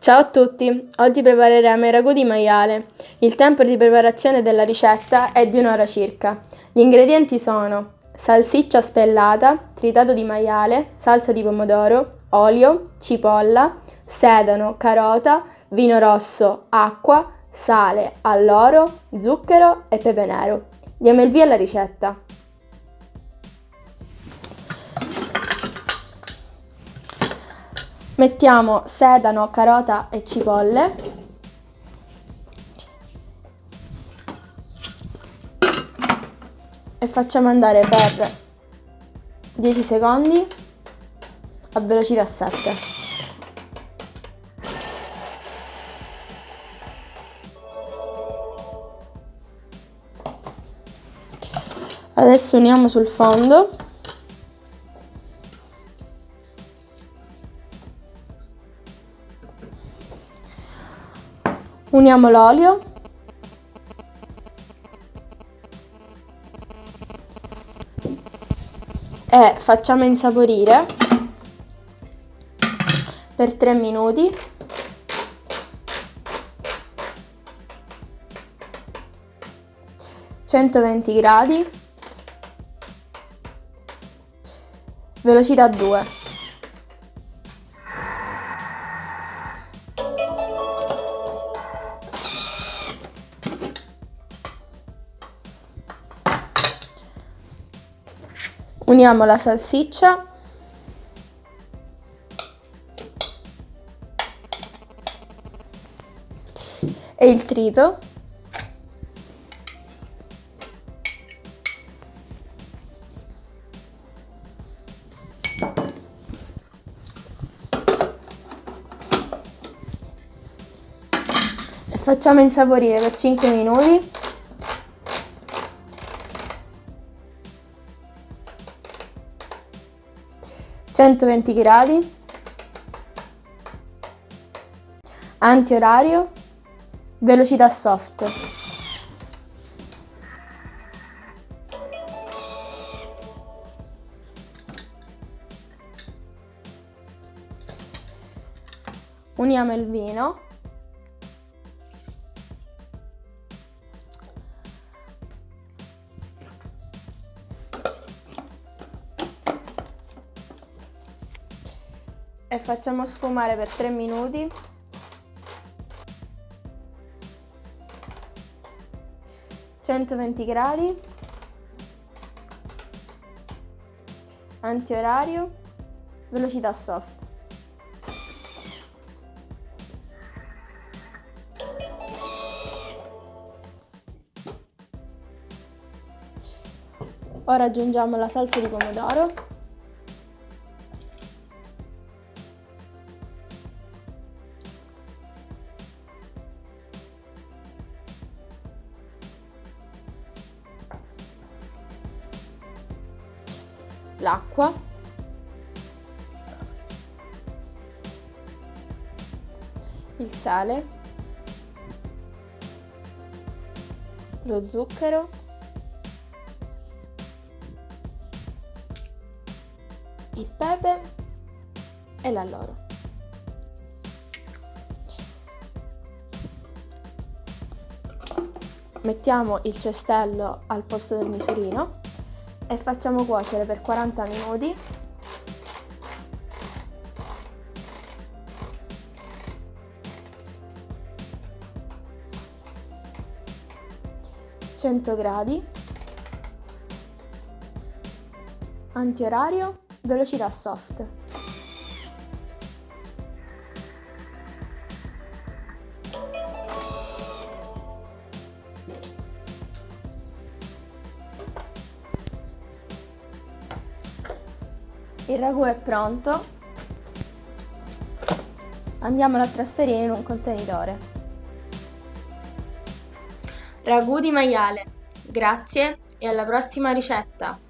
Ciao a tutti, oggi prepareremo il ragù di maiale. Il tempo di preparazione della ricetta è di un'ora circa. Gli ingredienti sono salsiccia spellata, tritato di maiale, salsa di pomodoro, olio, cipolla, sedano, carota, vino rosso, acqua, sale, alloro, zucchero e pepe nero. Diamo il via alla ricetta. Mettiamo sedano, carota e cipolle. E facciamo andare per 10 secondi a velocità 7. Adesso uniamo sul fondo Uniamo l'olio. E facciamo insaporire per 3 minuti. Centoventi gradi, velocità 2. Uniamo la salsiccia. E il trito. E facciamo insaporire per 5 minuti 120 gradi, antiorario, velocità soft. Uniamo il vino e facciamo sfumare per 3 minuti. Centoventi gradi, antiorario, velocità soft. Ora aggiungiamo la salsa di pomodoro l'acqua. Il sale. Lo zucchero. Il pepe. E l'alloro. Mettiamo il cestello al posto del misurino e facciamo cuocere per 40 minuti. Gradi. Antiorario velocità soft Il ragù è pronto. Andiamolo a trasferire in un contenitore. Ragù di maiale. Grazie e alla prossima ricetta!